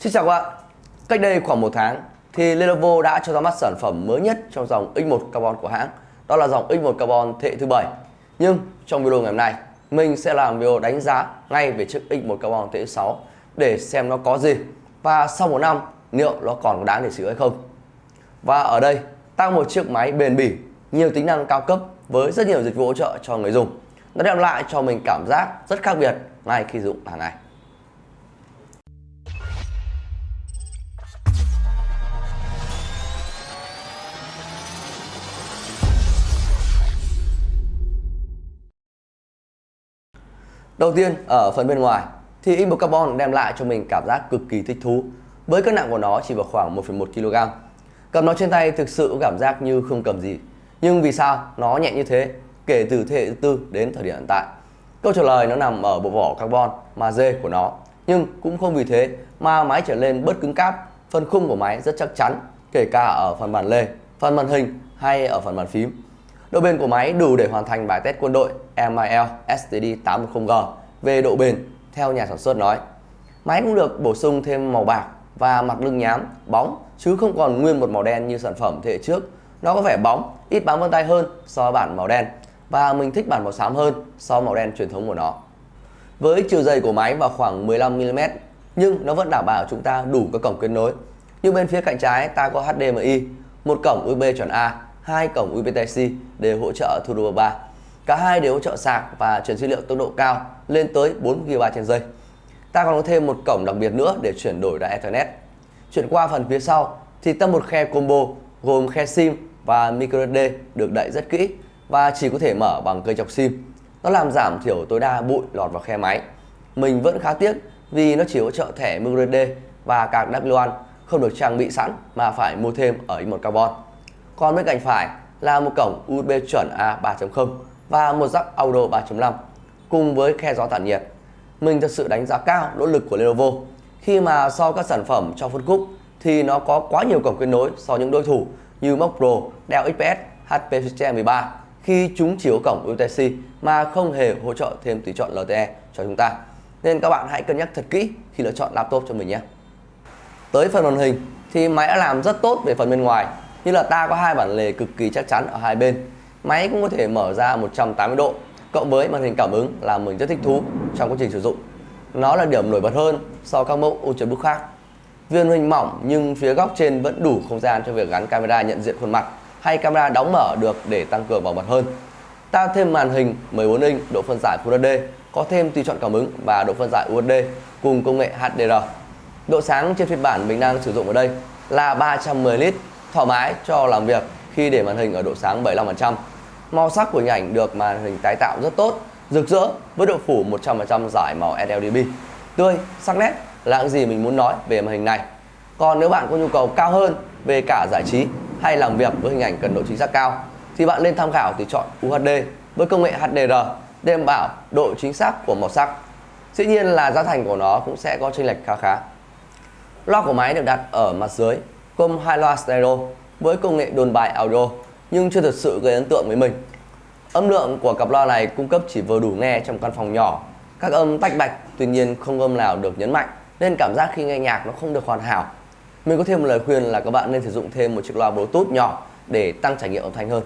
Xin chào các bạn. Cách đây khoảng một tháng thì Lenovo đã cho ra mắt sản phẩm mới nhất trong dòng X1 Carbon của hãng. Đó là dòng X1 Carbon thế hệ thứ 7. Nhưng trong video ngày hôm nay, mình sẽ làm video đánh giá ngay về chiếc X1 Carbon thế hệ 6 để xem nó có gì và sau một năm liệu nó còn đáng để sử dụng hay không. Và ở đây, tăng một chiếc máy bền bỉ, nhiều tính năng cao cấp với rất nhiều dịch vụ hỗ trợ cho người dùng. Nó đem lại cho mình cảm giác rất khác biệt ngay khi dùng hàng ngày. Đầu tiên ở phần bên ngoài thì Inbox Carbon đem lại cho mình cảm giác cực kỳ thích thú với cân nặng của nó chỉ vào khoảng 1,1 kg. Cầm nó trên tay thực sự cảm giác như không cầm gì. Nhưng vì sao nó nhẹ như thế kể từ thế hệ thứ tư đến thời điểm hiện tại? Câu trả lời nó nằm ở bộ vỏ carbon mà dê của nó. Nhưng cũng không vì thế mà máy trở lên bớt cứng cáp, phần khung của máy rất chắc chắn, kể cả ở phần bản lề, phần màn hình hay ở phần bàn phím. Độ bền của máy đủ để hoàn thành bài test quân đội MIL STD 810G về độ bền theo nhà sản xuất nói. Máy cũng được bổ sung thêm màu bạc và mặt lưng nhám, bóng chứ không còn nguyên một màu đen như sản phẩm thế hệ trước. Nó có vẻ bóng, ít bám vân tay hơn so với bản màu đen và mình thích bản màu xám hơn so với màu đen truyền thống của nó. Với chiều dày của máy vào khoảng 15mm nhưng nó vẫn đảm bảo chúng ta đủ các cổng kết nối. Như bên phía cạnh trái ta có HDMI, một cổng USB chuẩn A, hai cổng UPTC đều hỗ trợ Thunderbolt 3. Cả hai đều hỗ trợ sạc và truyền dữ liệu tốc độ cao lên tới 4 GB trên giây. Ta còn có thêm một cổng đặc biệt nữa để chuyển đổi ra Ethernet. Chuyển qua phần phía sau thì ta một khe combo gồm khe SIM và microSD được đậy rất kỹ và chỉ có thể mở bằng cây chọc SIM. Nó làm giảm thiểu tối đa bụi lọt vào khe máy. Mình vẫn khá tiếc vì nó chỉ hỗ trợ thẻ microSD và card W1 không được trang bị sẵn mà phải mua thêm ở một carbon. Còn bên cạnh phải là một cổng USB chuẩn A 3.0 và một jack audio 3.5 cùng với khe gió tản nhiệt. Mình thật sự đánh giá cao nỗ lực của Lenovo khi mà so các sản phẩm trong phân khúc thì nó có quá nhiều cổng kết nối so với những đối thủ như Mac Pro, Dell XPS, HP System 13 khi chúng chỉ có cổng USB mà không hề hỗ trợ thêm tùy chọn LTE cho chúng ta. Nên các bạn hãy cân nhắc thật kỹ khi lựa chọn laptop cho mình nhé. Tới phần màn hình thì máy đã làm rất tốt về phần bên ngoài như là ta có hai bản lề cực kỳ chắc chắn ở hai bên. Máy cũng có thể mở ra 180 độ cộng với màn hình cảm ứng là mình rất thích thú trong quá trình sử dụng. Nó là điểm nổi bật hơn so với các mẫu Ultrabook khác. Viên hình mỏng nhưng phía góc trên vẫn đủ không gian cho việc gắn camera nhận diện khuôn mặt hay camera đóng mở được để tăng cường bảo mật hơn. Ta thêm màn hình 14 inch độ phân giải Full HD, có thêm tùy chọn cảm ứng và độ phân giải UHD cùng công nghệ HDR. Độ sáng trên phiên bản mình đang sử dụng ở đây là 310 lít, thoải mái cho làm việc khi để màn hình ở độ sáng 75%. Màu sắc của hình ảnh được màn hình tái tạo rất tốt, rực rỡ với độ phủ 100% giải màu sRGB. Tươi, sắc nét là những gì mình muốn nói về màn hình này. Còn nếu bạn có nhu cầu cao hơn về cả giải trí hay làm việc với hình ảnh cần độ chính xác cao thì bạn nên tham khảo thì chọn UHD với công nghệ HDR để đảm bảo độ chính xác của màu sắc. Dĩ nhiên là giá thành của nó cũng sẽ có chênh lệch khá khá. Loa của máy được đặt ở mặt dưới gồm hai loa stereo với công nghệ đồn bài audio nhưng chưa thật sự gây ấn tượng với mình. Âm lượng của cặp loa này cung cấp chỉ vừa đủ nghe trong căn phòng nhỏ. Các âm tách bạch tuy nhiên không âm nào được nhấn mạnh nên cảm giác khi nghe nhạc nó không được hoàn hảo. Mình có thêm một lời khuyên là các bạn nên sử dụng thêm một chiếc loa Bluetooth nhỏ để tăng trải nghiệm âm thanh hơn.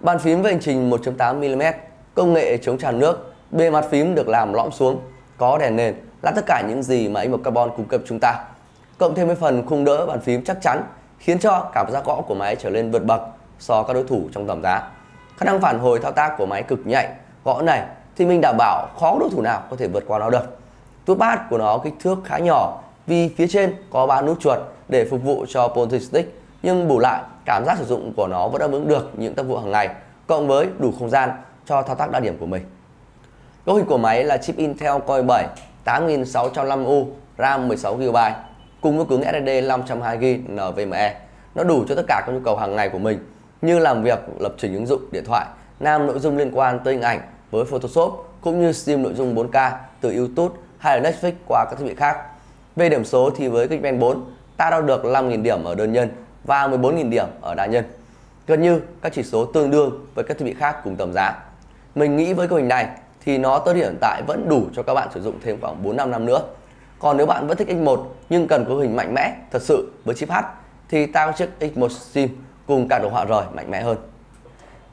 Bàn phím với hành trình 1.8mm, công nghệ chống tràn nước, bề mặt phím được làm lõm xuống, có đèn nền là tất cả những gì mà một carbon cung cấp chúng ta. Cộng thêm với phần khung đỡ bàn phím chắc chắn khiến cho cảm giác gõ của máy trở lên vượt bậc so với các đối thủ trong tầm giá. Khả năng phản hồi thao tác của máy cực nhạy, gõ này thì mình đảm bảo khó đối thủ nào có thể vượt qua nó được. Túi của nó kích thước khá nhỏ vì phía trên có ba nút chuột để phục vụ cho Pointing Stick nhưng bù lại cảm giác sử dụng của nó vẫn đáp ứng được những tác vụ hàng ngày cộng với đủ không gian cho thao tác đa điểm của mình. Cấu hình của máy là chip Intel Core 7 8605U RAM 16GB cùng với cứng SSD 512GB NVMe. Nó đủ cho tất cả các nhu cầu hàng ngày của mình như làm việc, lập trình ứng dụng điện thoại, nam nội dung liên quan tới hình ảnh với Photoshop cũng như stream nội dung 4K từ YouTube hay là Netflix qua các thiết bị khác. Về điểm số thì với Geekbench 4 ta đo được 5.000 điểm ở đơn nhân và 14.000 điểm ở đa nhân. Gần như các chỉ số tương đương với các thiết bị khác cùng tầm giá. Mình nghĩ với cấu hình này thì nó tới hiện tại vẫn đủ cho các bạn sử dụng thêm khoảng 4 5 năm nữa. Còn nếu bạn vẫn thích X1 nhưng cần cấu hình mạnh mẽ thật sự với chip H thì ta có chiếc X1 Sim cùng cả đồ họa rời mạnh mẽ hơn.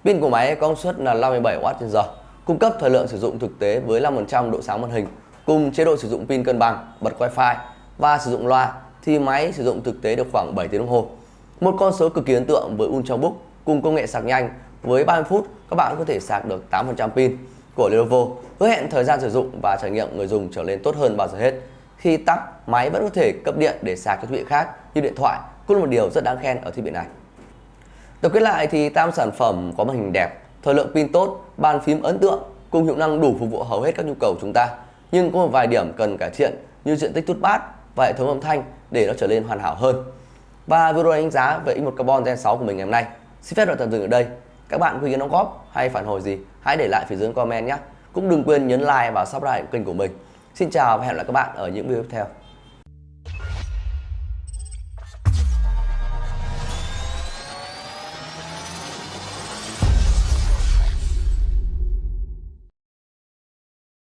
Pin của máy có công suất là 57W/h, cung cấp thời lượng sử dụng thực tế với 5% độ sáng màn hình cùng chế độ sử dụng pin cân bằng, bật Wi-Fi và sử dụng loa thì máy sử dụng thực tế được khoảng 7 tiếng đồng hồ. Một con số cực kỳ ấn tượng với Ultrabook cùng công nghệ sạc nhanh với 30 phút các bạn có thể sạc được 8% pin của Lenovo hứa hẹn thời gian sử dụng và trải nghiệm người dùng trở nên tốt hơn bao giờ hết. Khi tắt, máy vẫn có thể cấp điện để sạc các thiết bị khác như điện thoại, cũng là một điều rất đáng khen ở thiết bị này. Tổng kết lại thì tam sản phẩm có màn hình đẹp, thời lượng pin tốt, bàn phím ấn tượng cùng hiệu năng đủ phục vụ hầu hết các nhu cầu chúng ta. Nhưng có một vài điểm cần cải thiện như diện tích tút bát và hệ thống âm thanh để nó trở nên hoàn hảo hơn. Và video đánh giá về X1 Carbon Gen 6 của mình ngày hôm nay. Xin phép được tạm dừng ở đây. Các bạn có ý kiến đóng góp hay phản hồi gì hãy để lại phía dưới comment nhé. Cũng đừng quên nhấn like và subscribe kênh của mình. Xin chào và hẹn gặp lại các bạn ở những video tiếp theo.